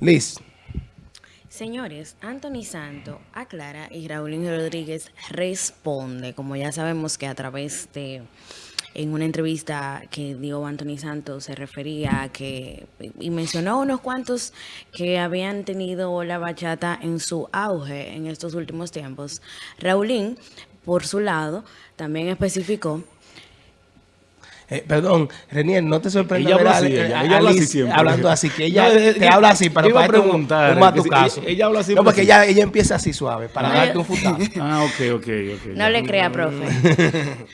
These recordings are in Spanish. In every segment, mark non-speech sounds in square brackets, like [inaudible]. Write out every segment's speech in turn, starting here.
Liz. Señores, Anthony Santo aclara y Raúl Rodríguez responde, como ya sabemos que a través de en una entrevista que dio Anthony Santos se refería a que, y mencionó unos cuantos que habían tenido la bachata en su auge en estos últimos tiempos. Raulín, por su lado, también especificó eh, perdón, Renier, no te sorprendas ella habla así, ella, ella habla así siempre. hablando así, que ella te habla así para iba a preguntar, un, un caso. Ella, ella, habla así. No, porque ella, ella empieza así suave, para no, darte un futazo. [laughs] Ah, ok, ok, ok. No le crea, profe. [laughs]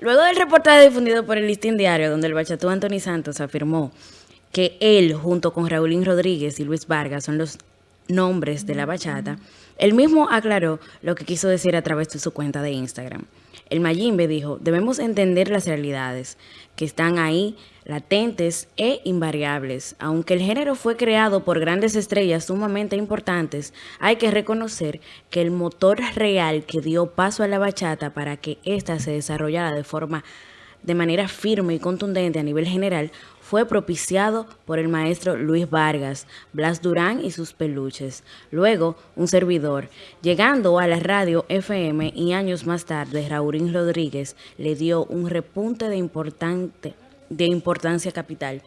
Luego del reportaje difundido por el Listín Diario, donde el bachatú Anthony Santos afirmó que él, junto con Raúlín Rodríguez y Luis Vargas, son los nombres de la bachata, él mismo aclaró lo que quiso decir a través de su cuenta de Instagram. El Mayimbe dijo, debemos entender las realidades que están ahí, latentes e invariables. Aunque el género fue creado por grandes estrellas sumamente importantes, hay que reconocer que el motor real que dio paso a la bachata para que ésta se desarrollara de forma de manera firme y contundente a nivel general fue propiciado por el maestro Luis Vargas, Blas Durán y sus peluches. Luego, un servidor, llegando a la radio FM y años más tarde, Raurín Rodríguez le dio un repunte de, importante, de importancia capital.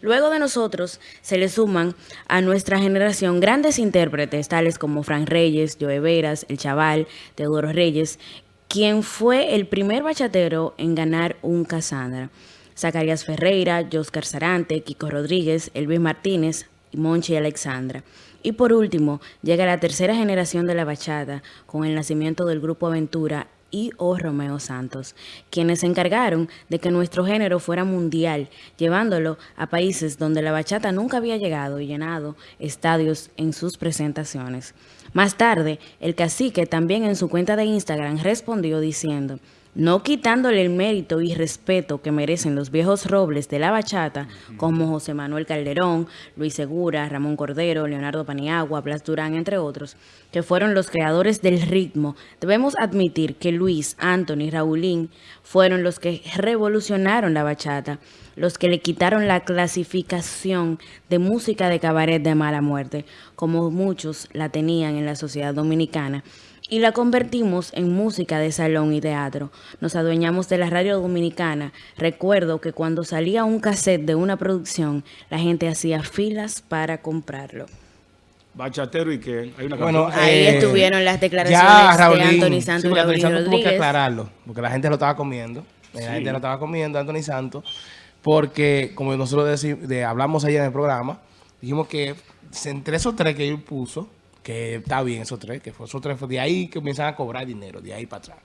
Luego de nosotros se le suman a nuestra generación grandes intérpretes tales como Fran Reyes, Joe Veras, El Chaval, Teodoro Reyes, quien fue el primer bachatero en ganar un Casandra. Zacarías Ferreira, Joscar Sarante, Kiko Rodríguez, Elvis Martínez, Monchi y Alexandra. Y por último, llega la tercera generación de la bachata con el nacimiento del Grupo Aventura y o Romeo Santos, quienes se encargaron de que nuestro género fuera mundial, llevándolo a países donde la bachata nunca había llegado y llenado estadios en sus presentaciones. Más tarde, el cacique también en su cuenta de Instagram respondió diciendo no quitándole el mérito y respeto que merecen los viejos robles de la bachata, como José Manuel Calderón, Luis Segura, Ramón Cordero, Leonardo Paniagua, Blas Durán, entre otros, que fueron los creadores del ritmo, debemos admitir que Luis, Anthony y Raulín fueron los que revolucionaron la bachata, los que le quitaron la clasificación de música de cabaret de mala muerte, como muchos la tenían en la sociedad dominicana, y la convertimos en música de salón y teatro. Nos adueñamos de la radio dominicana. Recuerdo que cuando salía un cassette de una producción, la gente hacía filas para comprarlo. Bachatero y que hay una bueno, ahí eh, estuvieron las declaraciones de Anthony Santos y Raúl Rodríguez. Tuvo que aclararlo, porque la gente lo estaba comiendo. La gente lo estaba comiendo, Anthony Santos, porque como nosotros decimos, de, hablamos ayer en el programa, dijimos que entre esos tres que él puso, que está bien esos tres, que fue esos tres, de ahí que comienzan a cobrar dinero, de ahí para atrás.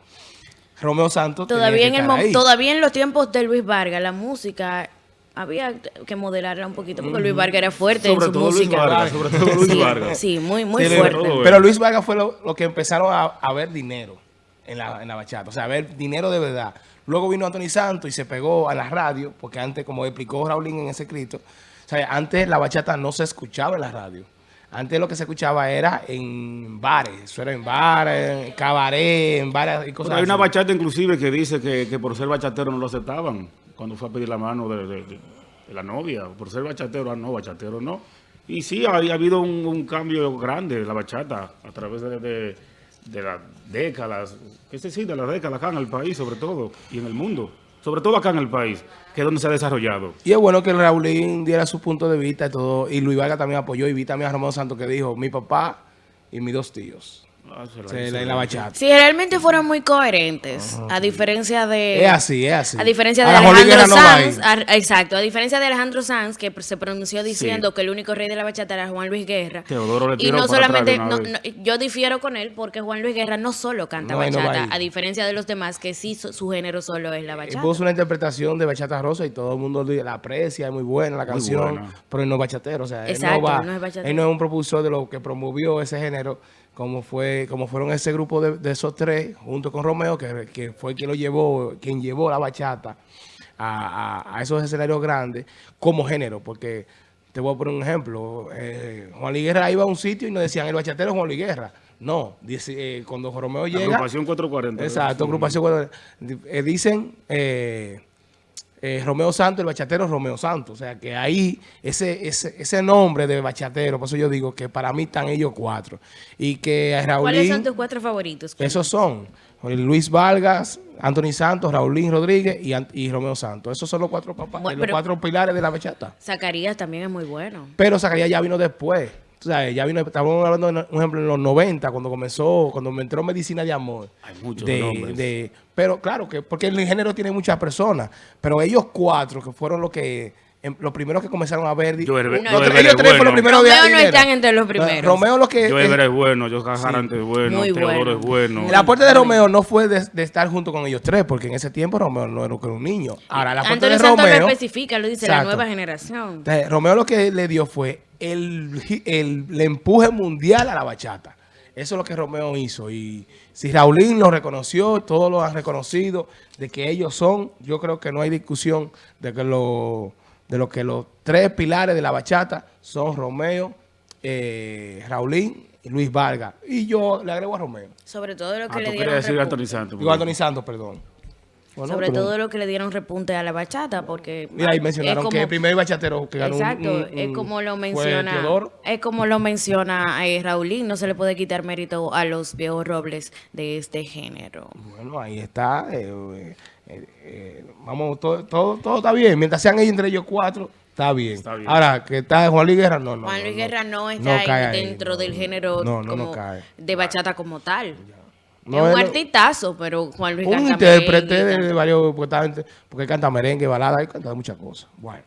Romeo Santos todavía en el todavía en los tiempos de Luis Vargas la música había que modelarla un poquito porque Luis Vargas era fuerte en su música. sobre todo Luis Vargas. Sí, muy, muy fuerte. Pero Luis Vargas fue lo, que empezaron a, ver dinero en la, en la bachata, o sea, a ver dinero de verdad. Luego vino Anthony Santos y se pegó a la radio, porque antes, como explicó Raulín en ese escrito, o sea, antes la bachata no se escuchaba en la radio. Antes lo que se escuchaba era en bares, eso era en bares, en cabaret, en bares y cosas Pero hay una bachata inclusive que dice que, por ser bachatero no lo aceptaban cuando fue a pedir la mano de, la novia. Por ser bachatero, ah, no, bachatero no. Y sí, ha, habido un, cambio grande de la bachata a través de, las décadas, es decir, de las décadas acá en el país sobre todo y en el mundo sobre todo acá en el país, que es donde se ha desarrollado. Y es bueno que Raulín diera su punto de vista y todo, y Luis Vargas también apoyó, y vi también a Román Santos que dijo, mi papá y mis dos tíos. Ah, la, bachata. Si realmente fueron muy coherentes, a diferencia de... Es así, es así. A diferencia de Alejandro Sanz, exacto, a diferencia de Alejandro Sanz, que se pronunció diciendo que el único rey de la bachata era Juan Luis Guerra. y no solamente, yo difiero con él porque Juan Luis Guerra no solo canta bachata, a diferencia de los demás que sí su, género solo es la bachata. puso una interpretación de Bachata Rosa y todo el mundo la aprecia, es muy buena la canción, pero él no es bachatero, o sea, él no, va, no es él no es un propulsor de lo que promovió ese género como fue como fueron ese grupo de, esos tres, junto con Romeo, que, fue quien lo llevó, quien llevó la bachata a, esos escenarios grandes como género, porque te voy a poner un ejemplo, eh, Juan Luis Guerra iba a un sitio y nos decían, el bachatero es Juan Luis Guerra. No, dice, eh, cuando Romeo llega... Agrupación 440. Exacto, agrupación 440. Eh, dicen, eh, Romeo Santos, el bachatero Romeo Santos. O sea, que ahí, ese, ese, ese nombre de bachatero, por eso yo digo que para mí están ellos cuatro. Y que Raúl ¿Cuáles son tus cuatro favoritos? Esos son Luis Vargas, Anthony Santos, Raulín Rodríguez y, Romeo Santos. Esos son los cuatro papás, los cuatro pilares de la bachata. Zacarías también es muy bueno. Pero Zacarías ya vino después. O sea, ya vino, estamos hablando, de un ejemplo, en los 90, cuando comenzó, cuando me entró Medicina de Amor. Hay muchos de, Pero claro, que porque el género tiene muchas personas, pero ellos cuatro que fueron los que los primeros que comenzaron a ver. Yo, ellos tres fueron los primeros Romeo no están entre los primeros. Romeo lo que. Yo es bueno, yo Jarante es bueno, Muy Teodoro es bueno. La aporte de Romeo no fue de, estar junto con ellos tres, porque en ese tiempo Romeo no era un niño. Ahora, la aporte de Romeo. lo especifica, lo dice la nueva generación. Romeo lo que le dio fue el, el, empuje mundial a la bachata. Eso es lo que Romeo hizo. Y si Raulín lo reconoció, todos lo han reconocido, de que ellos son, yo creo que no hay discusión de que lo, de lo que los tres pilares de la bachata son Romeo, eh, Raulín y Luis Vargas. Y yo le agrego a Romeo. Sobre todo lo que ah, le dieron... decir Anthony Santos. Digo Anthony Santos, perdón. Sobre todo lo que le dieron repunte a la bachata, porque... Mira, ahí mencionaron que el primer bachatero que ganó Exacto, es como lo menciona... Es como lo menciona eh, Raulín, no se le puede quitar mérito a los viejos robles de este género. Bueno, ahí está. Eh, eh, vamos, todo, todo, está bien. Mientras sean ellos entre ellos cuatro, Está bien. Ahora, que está Juan Luis Guerra, no, no. Juan Luis Guerra no, está dentro del género de bachata como tal. No es un artistazo, pero Juan Luis Un intérprete de, varios, porque, porque canta merengue, balada, y canta muchas cosas. Bueno.